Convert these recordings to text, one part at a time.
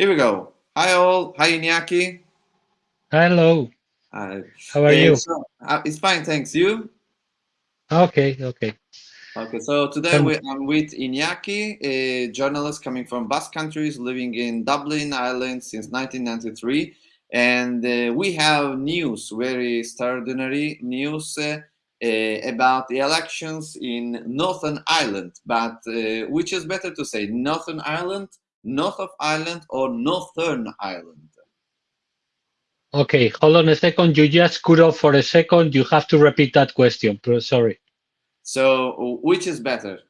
Here we go. Hi all. Hi Iñaki. Hello. Hi. How are Uh, you? so, uh, it's fine, thanks. You? Okay, okay. Okay, so today Um, we, I'm with Iñaki, a journalist coming from Basque countries, living in Dublin, Ireland since 1993. And uh, we have news, very extraordinary news uh, uh, about the elections in Northern Ireland. But uh, which is better to say, Northern Ireland, North of Ireland, or Northern Ireland? Okay, hold on a second. You just cut off for a second. You have to repeat that question. Sorry. So, which is better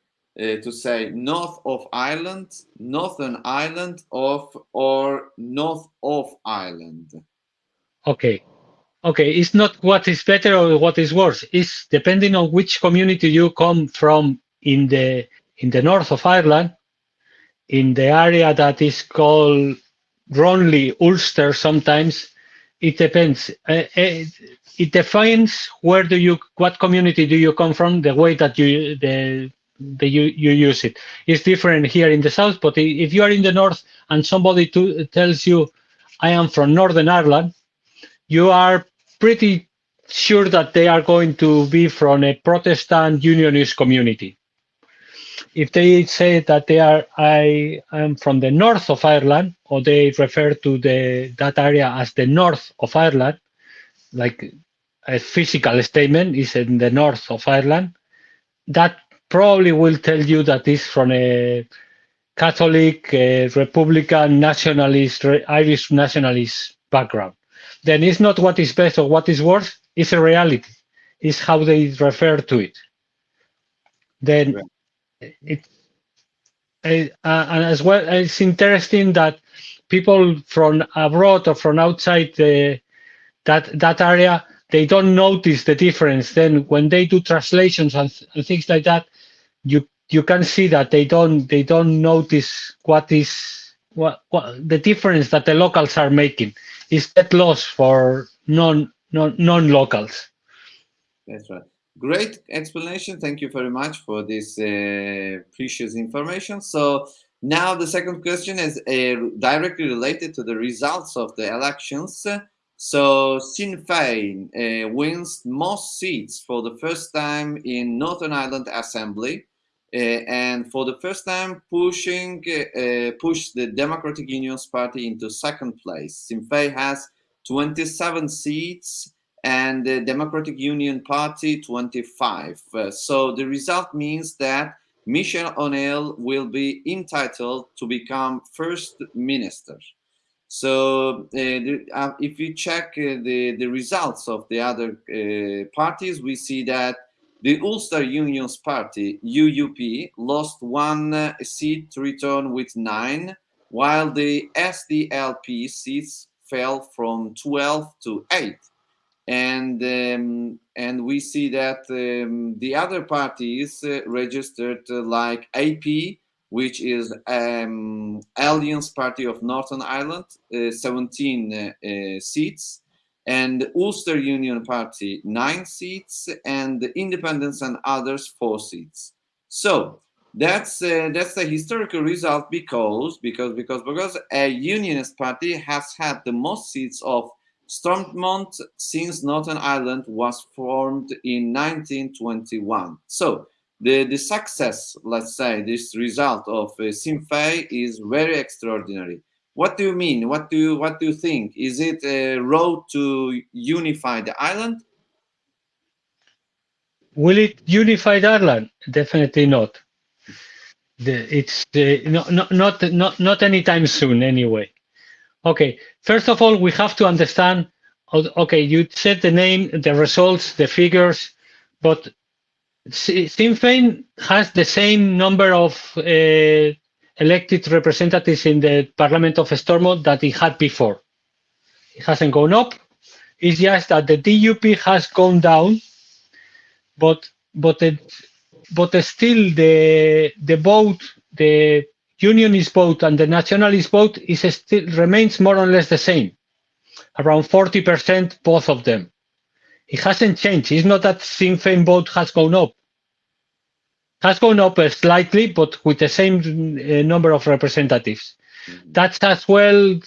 uh, to say north of Ireland, Northern Ireland, of or north of Ireland? Okay. Okay, it's not what is better or what is worse. It's depending on which community you come from in the in the north of Ireland, in the area that is called wrongly, Ulster sometimes. It depends. Uh, it defines where do you what community do you come from, the way that you the the you, you use it. It's different here in the south, but if you are in the north and somebody to, tells you I am from Northern Ireland, you are pretty sure that they are going to be from a Protestant Unionist community. If they say that they are, I am from the north of Ireland, or they refer to the that area as the north of Ireland, like a physical statement is in the north of Ireland, that probably will tell you that it's from a Catholic, uh, Republican, nationalist, Irish nationalist background. Then it's not what is best or what is worse, it's a reality. It's how they refer to it. Then It, uh, and as well, it's interesting that people from abroad or from outside the, that that area they don't notice the difference. Then when they do translations and, and things like that, you you can see that they don't they don't notice what is what, what the difference that the locals are making is that loss for non non non locals. That's right. Great explanation. Thank you very much for this uh, precious information. So now the second question is uh, directly related to the results of the elections. So Sinn Féin uh, wins most seats for the first time in Northern Ireland Assembly, uh, and for the first time pushing uh, push the Democratic Unionist Party into second place. Sinn Féin has 27 seats and the Democratic Union Party 25. Uh, so the result means that Michelle O'Neill will be entitled to become first minister. So uh, the, uh, if you check uh, the, the results of the other uh, parties, we see that the Ulster Unionist Party, UUP, lost one uh, seat to return with nine, while the SDLP seats fell from 12 to 8 and um, and we see that um, the other parties uh, registered uh, like AP, which is um, Alliance Party of Northern Ireland, uh, 17 uh, uh, seats, and Ulster Union Party nine seats, and the Independents and others four seats. So that's uh, that's a historical result because because because because a unionist party has had the most seats of Stormont since Northern Ireland was formed in 1921. So the, the success, let's say, this result of uh, Sinn Féin is very extraordinary. What do you mean? What do you, what do you think? Is it a road to unify the island? Will it unify Ireland? Definitely not. The, it's uh, no, no, not not not anytime soon anyway. Okay, first of all, we have to understand. Okay, you said the name, the results, the figures, but Si- Sinn Féin has the same number of uh, elected representatives in the Parliament of Stormont that it had before. It hasn't gone up. It's just that the DUP has gone down, but but it, but still the the vote, the unionist vote and the nationalist vote is still remains more or less the same, around 40% both of them. It hasn't changed. It's not that Sinn Féin vote has gone up. Has gone up uh, slightly, but with the same uh, number of representatives. Mhm. That's as well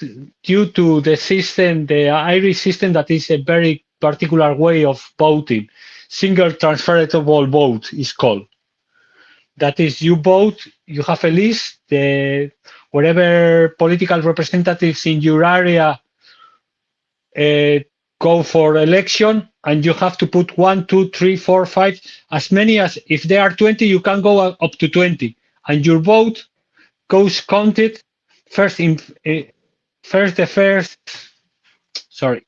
due to the system, the Irish system, that is a very particular way of voting. Single transferable vote is called. That is, you vote, you have a list, the whatever political representatives in your area uh, go for election, and you have to put one, two, three, four, five, as many as if there are 20, you can go up to 20, and your vote goes counted first in uh, first the first sorry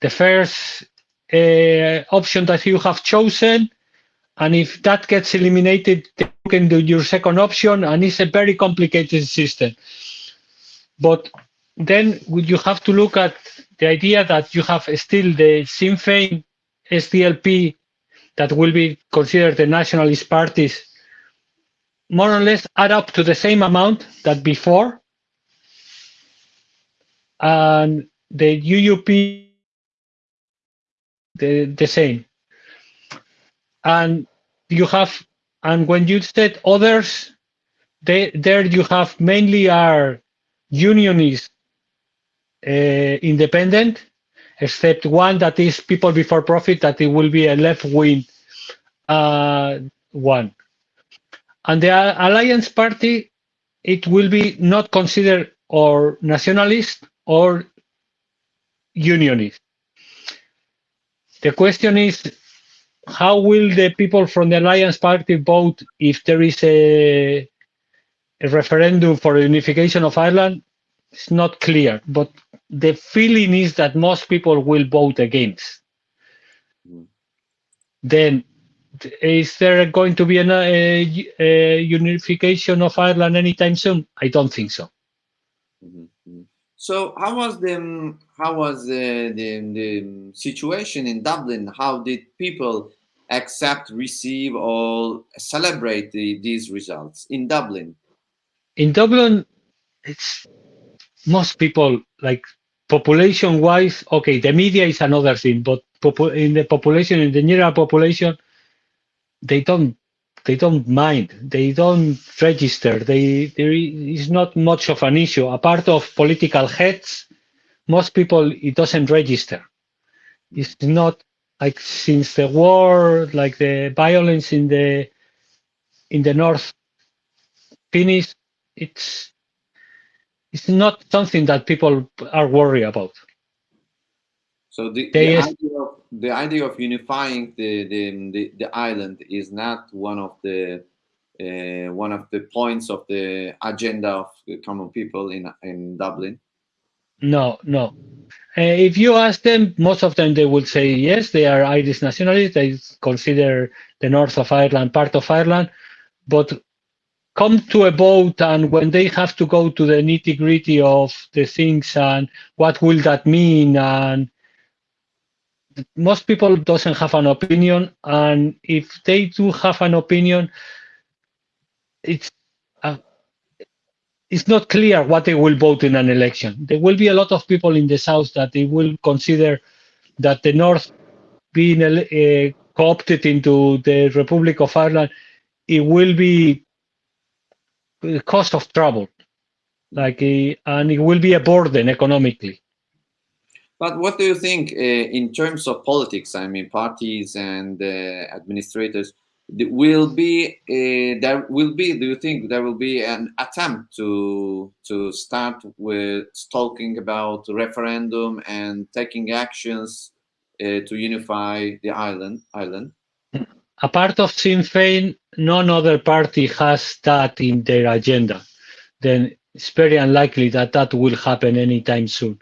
the first uh, option that you have chosen and if that gets eliminated you can do your second option and it's a very complicated system but then you have to look at the idea that you have still the Sinn Féin SDLP that will be considered the nationalist parties more or less add up to the same amount that before and the UUP the, the same. And you have, and when you said others, they, there you have mainly are unionist uh, independent, except one that is people before profit, that it will be a left wing uh, one. And the Alliance Party, it will be not considered or nationalist or unionist. The question is, how will the people from the Alliance Party vote if there is a, a referendum for unification of Ireland? It's not clear, but the feeling is that most people will vote against. Mm. Then, is there going to be an, a, a unification of Ireland anytime soon? I don't think so. Mhm, mhm. So how was the how was the, the the situation in Dublin? How did people accept, receive, or celebrate the, these results in Dublin? In Dublin, it's most people like population wise. Okay, the media is another thing, but in the population, in the general population, they don't they don't mind. They don't register. They there is not much of an issue. Apart of political heads, most people it doesn't register. It's not like since the war, like the violence in the in the north finished. It's it's not something that people are worried about. So the, the the idea of unifying the the, the, the island is not one of the uh, one of the points of the agenda of the common people in in Dublin. No, no. Uh, if you ask them, most of them they will say yes, they are Irish nationalists. They consider the north of Ireland part of Ireland, but come to a vote and when they have to go to the nitty gritty of the things and what will that mean and most people doesn't have an opinion and if they do have an opinion it's uh, it's not clear what they will vote in an election. There will be a lot of people in the south that they will consider that the north being uh, co-opted into the republic of ireland it will be a cost of trouble like uh, and it will be a burden economically But what do you think uh, in terms of politics? I mean, parties and uh, administrators will be uh, there will be. Do you think there will be an attempt to to start with talking about referendum and taking actions uh, to unify the island? Island. a part of Sinn Féin, none other party has that in their agenda. Then it's very unlikely that that will happen anytime soon.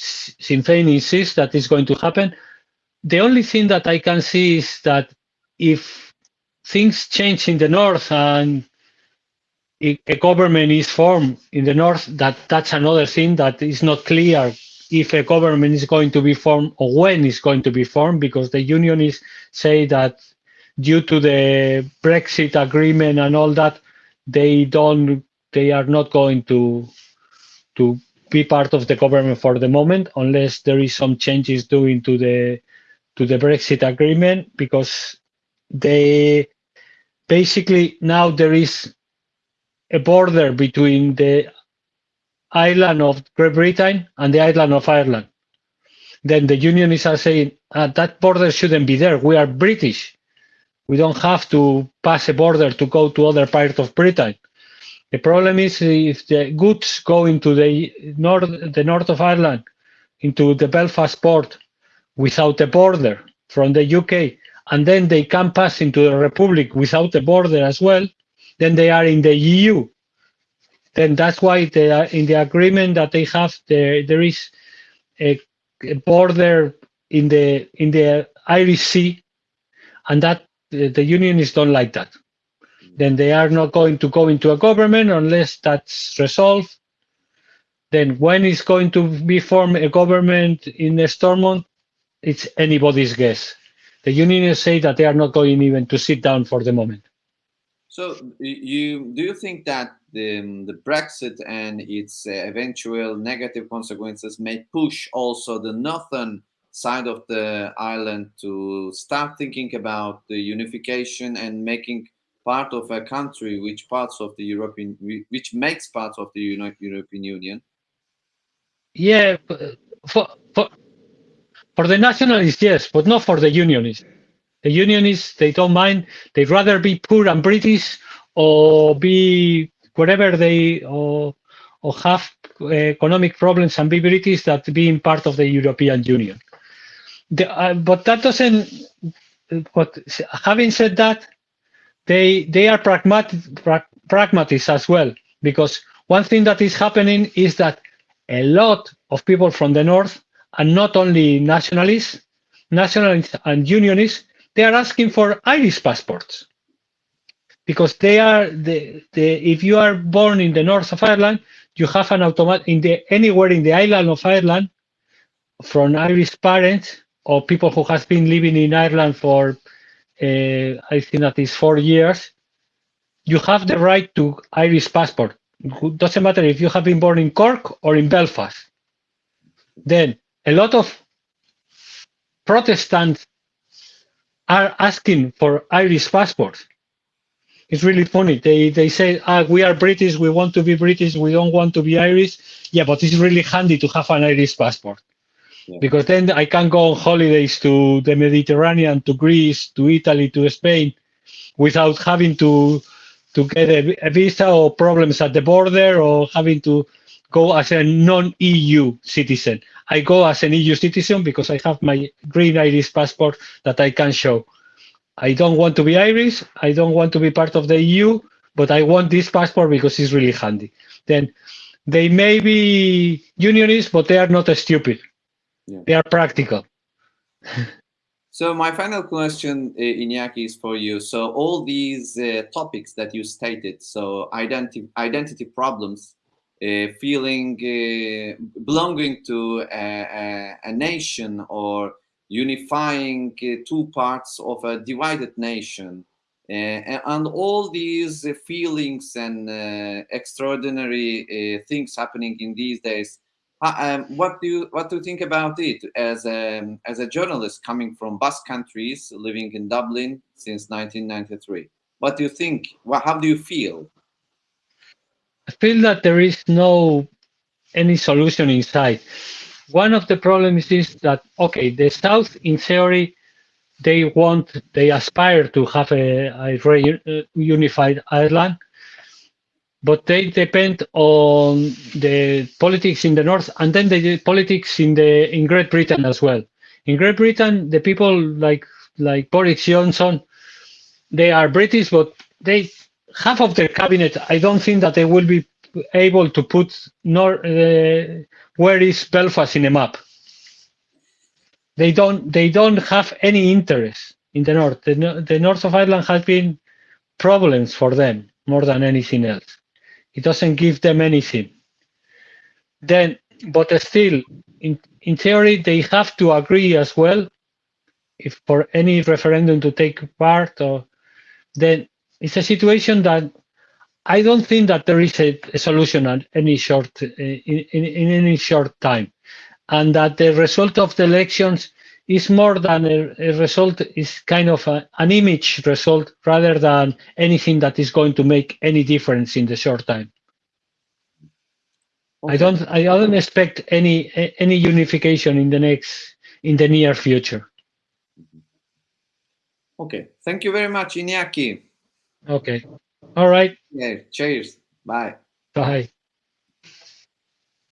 Sinn Féin insists that is going to happen. The only thing that I can see is that if things change in the north and a government is formed in the north, that that's another thing that is not clear if a government is going to be formed or when it's going to be formed, because the unionists say that due to the Brexit agreement and all that, they don't, they are not going to to be part of the government for the moment, unless there is some changes doing to the to the Brexit agreement, because they basically now there is a border between the island of Great Britain and the island of Ireland. Then the unionists are saying uh, that border shouldn't be there. We are British. We don't have to pass a border to go to other part of Britain. The problem is if the goods go into the north, the north of Ireland, into the Belfast port without a border from the UK, and then they can pass into the Republic without a border as well, then they are in the EU. Then that's why they are in the agreement that they have there. There is a, a border in the in the Irish Sea, and that the unionists don't like that then they are not going to go into a government unless that's resolved. Then when is going to be formed a government in Stormont, it's anybody's guess. The unionists say that they are not going even to sit down for the moment. So you do you think that the, the Brexit and its uh, eventual negative consequences may push also the northern side of the island to start thinking about the unification and making part of a country which parts of the European which makes part of the United European Union? Yeah, for for for the nationalists, yes, but not for the unionists. The unionists they don't mind. They'd rather be poor and British or be whatever they or or have economic problems and be British that being part of the European Union. The, uh, but that doesn't. But having said that, they they are pragmatic pra pragmatists as well because one thing that is happening is that a lot of people from the north and not only nationalists nationalists and unionists they are asking for irish passports. Because they are the, the if you are born in the north of ireland you have an automatic in the anywhere in the island of ireland from irish parents or people who has been living in ireland for I think that is four years, you have the right to Irish passport. Doesn't matter if you have been born in Cork or in Belfast. Then a lot of Protestants are asking for Irish passports. It's really funny. They they say, ah, we are British, we want to be British, we don't want to be Irish. Yeah, but it's really handy to have an Irish passport because then I can go on holidays to the Mediterranean, to Greece, to Italy, to Spain, without having to to get a, a visa or problems at the border or having to go as a non-EU citizen. I go as an EU citizen because I have my green Irish passport that I can show. I don't want to be Irish. I don't want to be part of the EU, but I want this passport because it's really handy. Then they may be unionists, but they are not stupid yeah. they are practical. so my final question, uh, Iñaki, is for you. So all these uh, topics that you stated, so identity identity problems, uh, feeling uh, belonging to a, a, a, nation or unifying uh, two parts of a divided nation, uh, and all these feelings and extraordinary things happening in these days um, what do you what do you think about it as a as a journalist coming from Basque countries, living in Dublin since 1993? What do you think? Well, how do you feel? I feel that there is no any solution inside. One of the problems is that okay, the South, in theory, they want they aspire to have a, a unified Ireland but they depend on the politics in the north and then the politics in the in Great Britain as well. In Great Britain, the people like like Boris Johnson, they are British, but they half of their cabinet. I don't think that they will be able to put nor uh, where is Belfast in a map. They don't they don't have any interest in the north. The, the north of Ireland has been problems for them more than anything else. It doesn't give them anything. Then, but still, in, in theory, they have to agree as well. If for any referendum to take part, or then it's a situation that I don't think that there is a, a solution at any short eh, in, in, in any short time, and that the result of the elections is more than a, a result is kind of a, an image result rather than anything that is going to make any difference in the short time. I don't I don't expect any any unification in the next in the near future. Okay. Thank you very much, Iñaki. Okay. All right. Yeah. Cheers. Bye. Bye.